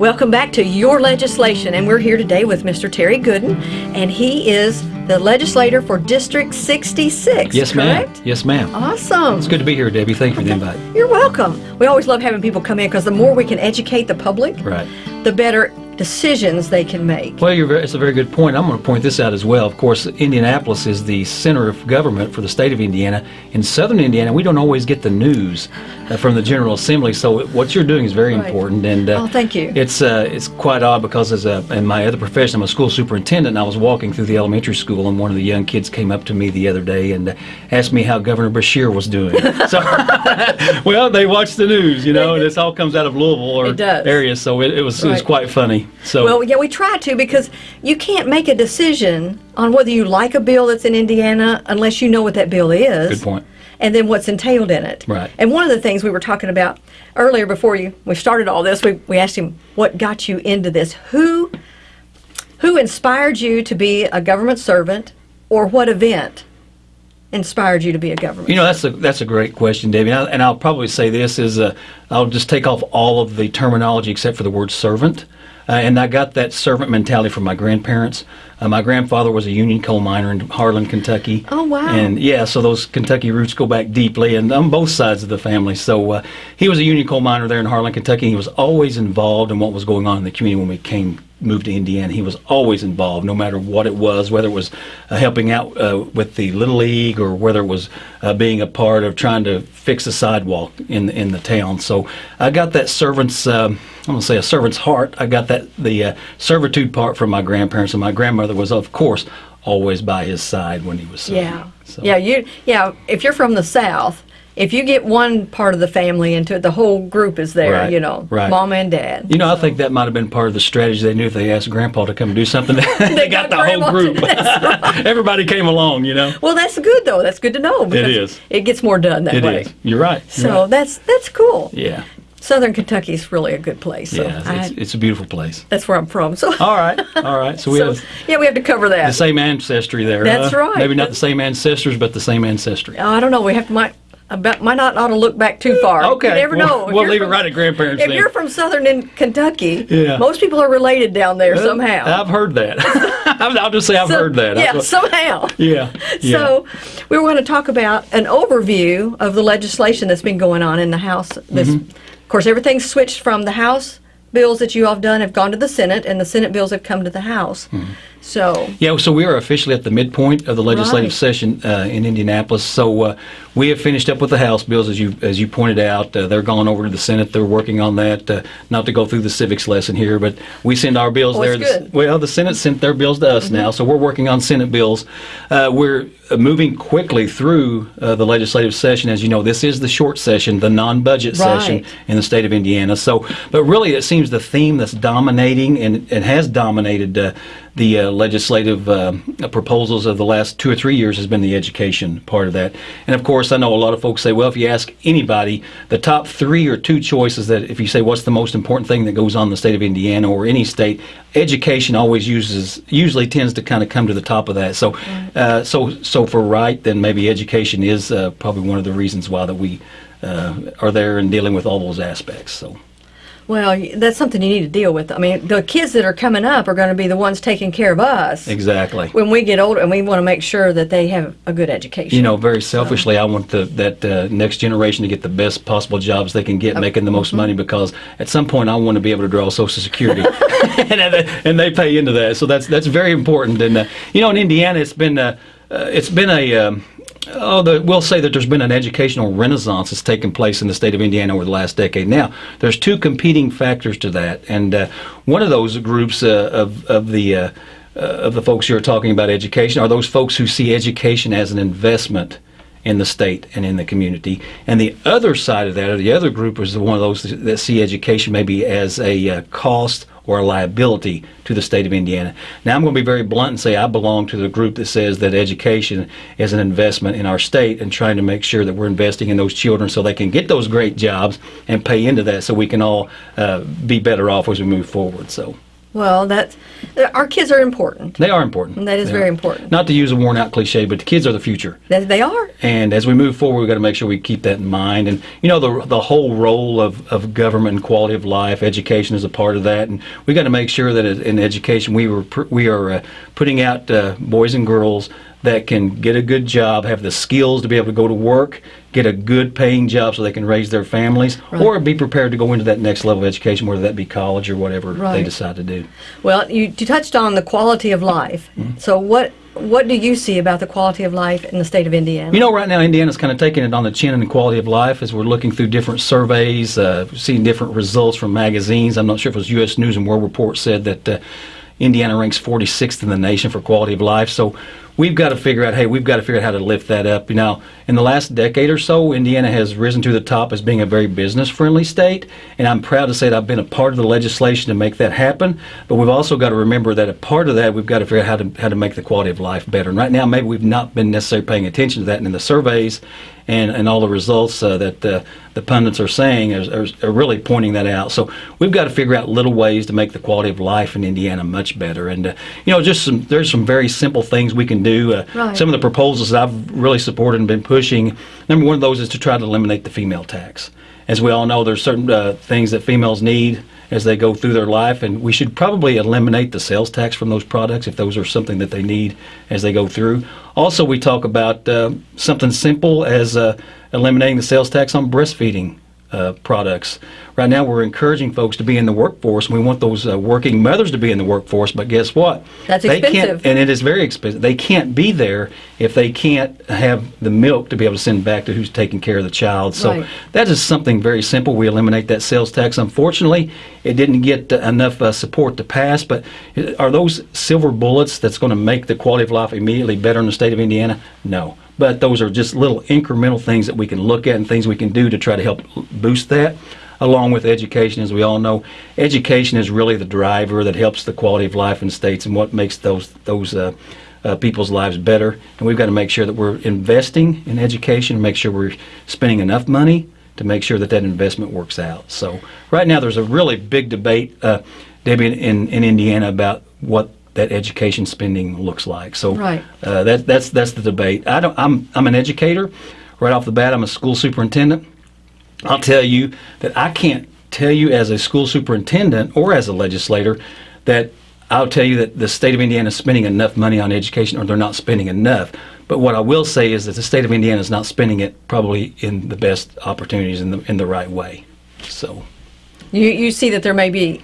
Welcome back to Your Legislation, and we're here today with Mr. Terry Goodin, and he is the legislator for District 66. Yes, ma'am. Yes, ma'am. Awesome. It's good to be here, Debbie. Thank you for the invite. You're welcome. We always love having people come in because the more we can educate the public, Right. the better decisions they can make. Well, you're very, it's a very good point. I'm going to point this out as well. Of course, Indianapolis is the center of government for the state of Indiana. In southern Indiana, we don't always get the news uh, from the General Assembly. So what you're doing is very Right. important. And uh, Oh, thank you. It's uh, it's quite odd because as a in my other profession, I'm a school superintendent. And I was walking through the elementary school, and one of the young kids came up to me the other day and uh, asked me how Governor Beshear was doing. so, well, they watch the news, you know, and this all comes out of Louisville or area. So it, it was it was quite funny. So. Well, yeah, we try to because you can't make a decision on whether you like a bill that's in Indiana unless you know what that bill is. Good point. And then what's entailed in it. Right. And one of the things we were talking about earlier before you we started all this, we, we asked him what got you into this. Who who inspired you to be a government servant or what event inspired you to be a government You know, that's a that's a great question, Debbie. And, I, and I'll probably say this is uh, I'll just take off all of the terminology except for the word servant. Uh, and I got that servant mentality from my grandparents. Uh, my grandfather was a union coal miner in Harlan, Kentucky. Oh, wow. And yeah, so those Kentucky roots go back deeply, and on both sides of the family. So uh, he was a union coal miner there in Harlan, Kentucky. He was always involved in what was going on in the community when we came moved to Indiana. He was always involved, no matter what it was, whether it was uh, helping out uh, with the little league or whether it was uh, being a part of trying to fix a sidewalk in in the town. So I got that servant's. Um, I'm gonna say a servant's heart. I got that the uh, servitude part from my grandparents, and my grandmother was, of course, always by his side when he was serving. Yeah. So- Yeah, you yeah, if you're from the south, if you get one part of the family into it, the whole group is there, Right, you know. right. Mama and dad. You know, I think that might have been part of the strategy. They knew if they asked Grandpa to come do something, they got got the whole group. that's Everybody came along, you know. Well, that's good though. That's good to know. It is. It gets more done that It way. is. You're right. You're So right. that's that's cool. yeah, Southern Kentucky is really a good place. So yeah, it's, it's a beautiful place. that's where I'm from. So, All right, all right. So we so, have yeah, we have to cover that. the same ancestry there. That's huh? right. Maybe not the same ancestors, but the same ancestry. Oh, I don't know. We have to might about might not ought to look back too far. Okay, You never we'll- know. If we'll leave it right at grandparents If then. you're from southern in Kentucky, Yeah. most people are related down there somehow. I've heard that. I'll just say I've So- heard that. Yeah, I've- somehow. yeah. yeah. So, we were going to talk about an overview of the legislation that's been going on in the House. This, Mm-hmm. Of course, everything's switched from the House bills that you all have done have gone to the Senate, and the Senate bills have come to the House. Mm-hmm. So, Yeah, so we are officially at the midpoint of the legislative Right. session uh, in Indianapolis. So uh, we have finished up with the House bills, as you as you pointed out. Uh, they're going over to the Senate. They're working on that. Uh, not to go through the civics lesson here, but we send our bills Oh, there. The-. Well, the Senate sent their bills to us now, so we're working on Senate bills. Uh, we're uh, moving quickly through uh, the legislative session. As you know, this is the short session, the non-budget session in the state of Indiana. So, but really, it seems the theme that's dominating and, and has dominated uh, the uh, legislative uh, proposals of the last two or three years has been the education part of that. And of course, I know a lot of folks say, well, if you ask anybody, the top three or two choices that if you say what's the most important thing that goes on in the state of Indiana or any state, education always uses usually tends to kind of come to the top of that. So, uh, so so for right, then maybe education is uh, probably one of the reasons why that we uh, are there and dealing with all those aspects. So. Well, that's something you need to deal with. I mean, the kids that are coming up are going to be the ones taking care of us Exactly. when we get older, and we want to make sure that they have a good education. You know, very selfishly, I want the, that uh, next generation to get the best possible jobs they can get, making the most money. Because at some point, I want to be able to draw Social Security, and, uh, and they pay into that. So that's that's very important. And uh, you know, in Indiana, it's been uh, uh, it's been a um, Oh, the, we'll say that there's been an educational renaissance that's taken place in the state of Indiana over the last decade. Now, there's two competing factors to that, and uh, one of those groups uh, of of the uh, uh, of the folks who are talking about education are those folks who see education as an investment in the state and in the community. And the other side of that, or the other group, is one of those that see education maybe as a uh, cost or a liability to the state of Indiana. Now, I'm going to be very blunt and say I belong to the group that says that education is an investment in our state and trying to make sure that we're investing in those children so they can get those great jobs and pay into that so we can all uh, be better off as we move forward. So. Well, that's our kids are important. They are important. That is They very are. important. Not to use a worn out cliche, but the kids are the future. That they are. And as we move forward, we've got to make sure we keep that in mind. And you know, the the whole role of, of government and quality of life, education is a part of that. And we've got to make sure that in education we were we are uh, putting out uh, boys and girls that can get a good job, have the skills to be able to go to work, get a good paying job so they can raise their families, Right. or be prepared to go into that next level of education, whether that be college or whatever they decide to do. Well, you, you touched on the quality of life. Mm-hmm. So what what do you see about the quality of life in the state of Indiana? You know, right now Indiana's kind of taking it on the chin in the quality of life as we're looking through different surveys, uh, seeing different results from magazines. I'm not sure if it was U.S. News and World Report said that uh, Indiana ranks 46th in the nation for quality of life. So we've got to figure out, hey, we've got to figure out how to lift that up. You know, in the last decade or so, Indiana has risen to the top as being a very business-friendly state, and I'm proud to say that I've been a part of the legislation to make that happen. But we've also got to remember that a part of that, we've got to figure out how to how to make the quality of life better. And right now, maybe we've not been necessarily paying attention to that, and in the surveys and, and all the results uh, that uh, the pundits are saying are, are, are really pointing that out. So we've got to figure out little ways to make the quality of life in Indiana much better. And uh, you know, just some there's some very simple things we can do. Uh, Right. Some of the proposals that I've really supported and been pushing. Number one of those is to try to eliminate the female tax. As we all know, there's certain uh, things that females need as they go through their life, and we should probably eliminate the sales tax from those products if those are something that they need as they go through. Also, we talk about uh, something simple as uh, eliminating the sales tax on breastfeeding uh, products. Right now, we're encouraging folks to be in the workforce. We want those uh, working mothers to be in the workforce, but guess what? That's they expensive. Can't, and it is very expensive. They can't be there if they can't have the milk to be able to send back to who's taking care of the child. So Right. that is something very simple. We eliminate that sales tax. Unfortunately, it didn't get uh, enough uh, support to pass. But uh, are those silver bullets that's going to make the quality of life immediately better in the state of Indiana? No. But those are just little incremental things that we can look at and things we can do to try to help boost that. Along with education, as we all know, education is really the driver that helps the quality of life in states and what makes those those uh, uh, people's lives better. And we've got to make sure that we're investing in education, make sure we're spending enough money to make sure that that investment works out. So right now there's a really big debate, uh, Debbie, in, in Indiana about what that education spending looks like. So Right. uh, that, that's that's the debate. I don't. I'm I'm an educator. Right off the bat, I'm a school superintendent. I'll tell you that I can't tell you as a school superintendent or as a legislator that I'll tell you that the state of Indiana is spending enough money on education or they're not spending enough. But what I will say is that the state of Indiana is not spending it probably in the best opportunities in the in the right way. So You you see that there may be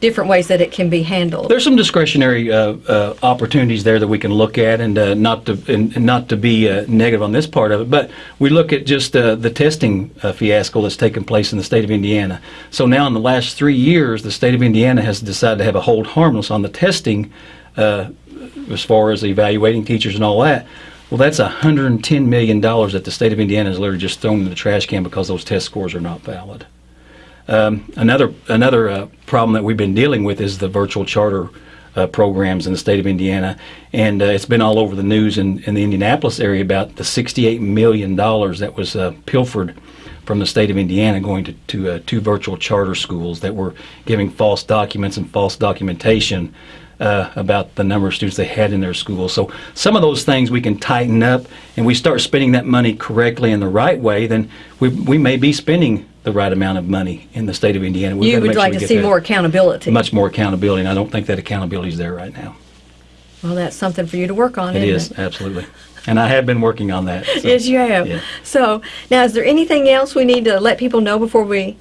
different ways that it can be handled. there's some discretionary uh, uh, opportunities there that we can look at, and uh, not to and, not to be uh, negative on this part of it, but we look at just uh, the testing uh, fiasco that's taken place in the state of Indiana. So now, in the last three years, the state of Indiana has decided to have a hold harmless on the testing, as far as evaluating teachers and all that. Well, that's 110 million dollars that the state of Indiana has literally just thrown in the trash can because those test scores are not valid. Um, another another uh, problem that we've been dealing with is the virtual charter uh, programs in the state of Indiana, and uh, it's been all over the news in, in the Indianapolis area about the 68 million dollars that was uh, pilfered from the state of Indiana going to, to uh, two virtual charter schools that were giving false documents and false documentation uh, about the number of students they had in their school. So some of those things we can tighten up, and we start spending that money correctly in the right way, then we, we may be spending the right amount of money in the state of Indiana. We've you would make sure like to see more accountability. much more accountability, and I don't think that accountability is there right now. well, that's something for you to work on. It is absolutely, and I have been working on that. so, Yes, you have. yeah. So now, is there anything else we need to let people know before we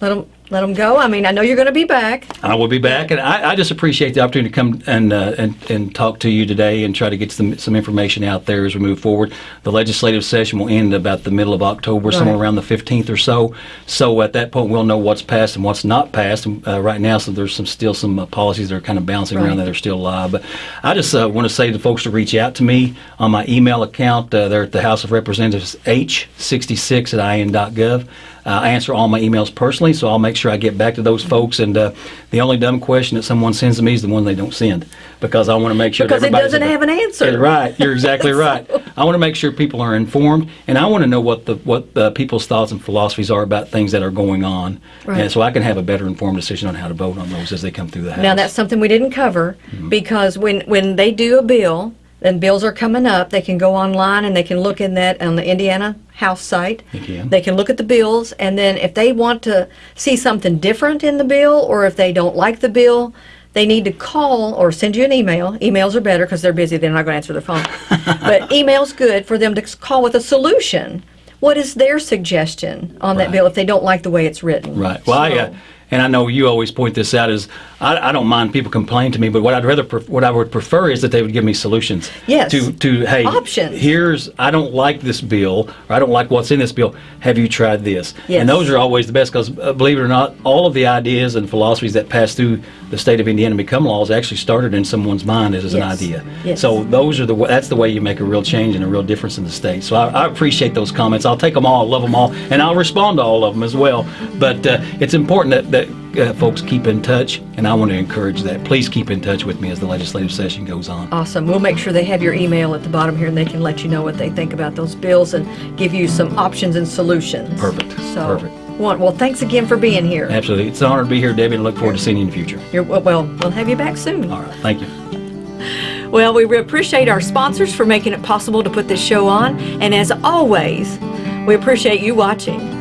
let them let them go? I mean, I know you're going to be back. I will be back, and I, I just appreciate the opportunity to come and, uh, and and talk to you today and try to get some some information out there as we move forward. The legislative session will end about the middle of October, somewhere around the 15th or so. So at that point, we'll know what's passed and what's not passed. And, uh, right now, so there's some still some uh, policies that are kind of bouncing Right. around that are still alive. But I just uh, want to say to folks to reach out to me on my email account. Uh, they're at the House of Representatives H66 at in.gov. Uh, I answer all my emails personally, so I'll make sure I get back to those folks. And uh, the only dumb question that someone sends to me is the one they don't send, because I want to make sure Because that it everybody's doesn't have an answer. Yeah, right, you're exactly right. I want to make sure people are informed, and I want to know what the what the people's thoughts and philosophies are about things that are going on, Right. and so I can have a better informed decision on how to vote on those as they come through the house. Now, that's something we didn't cover Mm-hmm. because when, when they do a bill, and bills are coming up, they can go online and they can look in that on the Indiana House site. They can. They can look at the bills, and then if they want to see something different in the bill, or if they don't like the bill, they need to call or send you an email. Emails are better because they're busy; they're not going to answer their phone. but email's good for them to call with a solution. What is their suggestion on that bill if they don't like the way it's written? Right. Well, I, uh, So- and I know you always point this out is I, I don't mind people complain to me, but what I'd rather pref- what I would prefer is that they would give me solutions. Yes. To to hey Options. Here's I don't like this bill or I don't like what's in this bill. Have you tried this? Yes. And those are always the best because uh, believe it or not, all of the ideas and philosophies that pass through the state of Indiana and become laws actually started in someone's mind as, as an idea. Yes. So those are the that's the way you make a real change and a real difference in the state. So I, I appreciate those comments. I'll take them all, I love them all, and I'll respond to all of them as well. But uh, it's important that, that uh, folks keep in touch, and I want to encourage that. Please keep in touch with me as the legislative session goes on. Awesome. We'll make sure they have your email at the bottom here and they can let you know what they think about those bills and give you some options and solutions. Perfect. So, Perfect. Well, well, thanks again for being here. Absolutely, it's an honor to be here, Debbie, and I look forward to seeing you in the future. You're, well, we'll have you back soon. All right, thank you. Well, we appreciate our sponsors for making it possible to put this show on. And as always, we appreciate you watching.